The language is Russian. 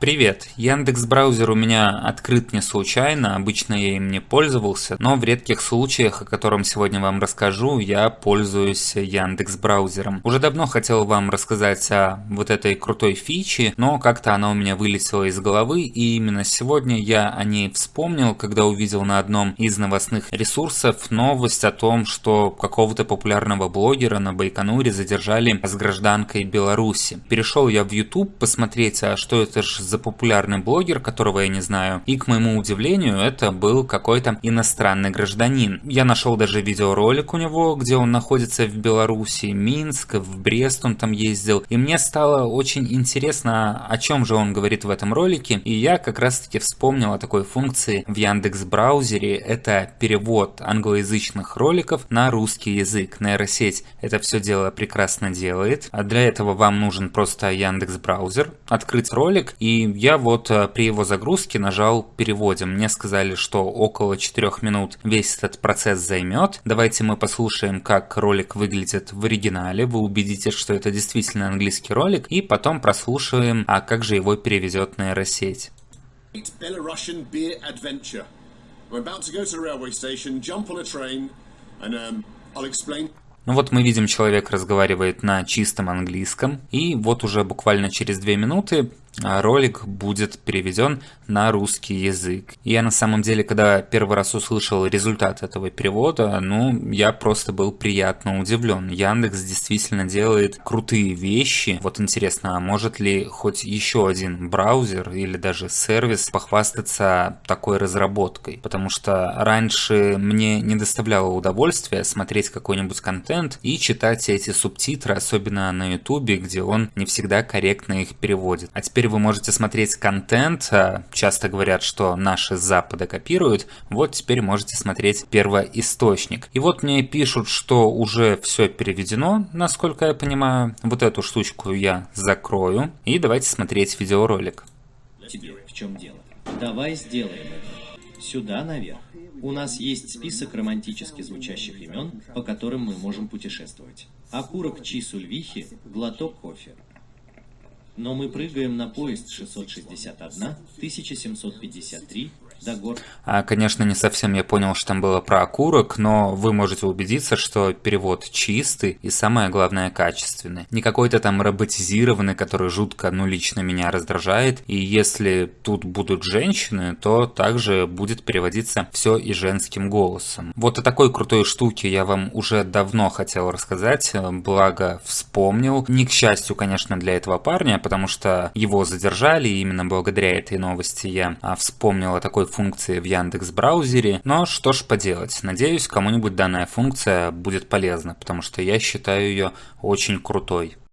Привет! Яндекс браузер у меня открыт не случайно, обычно я им не пользовался, но в редких случаях, о котором сегодня вам расскажу, я пользуюсь Яндекс браузером. Уже давно хотел вам рассказать о вот этой крутой фиче, но как-то она у меня вылетела из головы, и именно сегодня я о ней вспомнил, когда увидел на одном из новостных ресурсов новость о том, что какого-то популярного блогера на Байконуре задержали с гражданкой Беларуси. Перешел я в YouTube посмотреть, а что это же за популярный блогер, которого я не знаю, и к моему удивлению это был какой-то иностранный гражданин. Я нашел даже видеоролик у него, где он находится в Беларуси, Минск, в Брест он там ездил, и мне стало очень интересно, о чем же он говорит в этом ролике, и я как раз таки вспомнил о такой функции в Яндекс браузере, это перевод англоязычных роликов на русский язык. Нейросеть. Это все дело прекрасно делает, а для этого вам нужен просто Яндекс браузер, открыть ролик и я вот э, при его загрузке нажал переводим. Мне сказали, что около 4 минут весь этот процесс займет. Давайте мы послушаем, как ролик выглядит в оригинале. Вы убедитесь, что это действительно английский ролик. И потом прослушаем, а как же его переведет нейросеть. Belarusian beer adventure. I'm about to go to the railway station, jump on a train, and um, I'll explain. Ну вот мы видим, человек разговаривает на чистом английском, и вот уже буквально через две минуты ролик будет переведен на русский язык. Я на самом деле, когда первый раз услышал результат этого перевода, ну, я просто был приятно удивлен. Яндекс действительно делает крутые вещи. Вот интересно, а может ли хоть еще один браузер или даже сервис похвастаться такой разработкой? Потому что раньше мне не доставляло удовольствия смотреть какой-нибудь контент и читать эти субтитры, особенно на ютубе, где он не всегда корректно их переводит. А теперь вы можете смотреть контент, а, часто говорят, что наши с Запада копируют, вот теперь можете смотреть первоисточник. И вот мне пишут, что уже все переведено, насколько я понимаю. Вот эту штучку я закрою, и давайте смотреть видеоролик. Тебе в чем дело? Давай сделаем это. Сюда наверх. У нас есть список романтически звучащих имен, по которым мы можем путешествовать. Окурок Чисульвихи, глоток кофе. Но мы прыгаем на поезд 661, 1753, а, конечно, не совсем я понял, что там было про окурок, но вы можете убедиться, что перевод чистый и самое главное качественный. Не какой-то там роботизированный, который жутко, ну, лично меня раздражает. И если тут будут женщины, то также будет переводиться все и женским голосом. Вот о такой крутой штуке я вам уже давно хотел рассказать, благо вспомнил. Не к счастью, конечно, для этого парня, потому что его задержали, и именно благодаря этой новости я а, вспомнил о такой функции в Яндекс браузере, но что ж поделать, надеюсь кому-нибудь данная функция будет полезна, потому что я считаю ее очень крутой.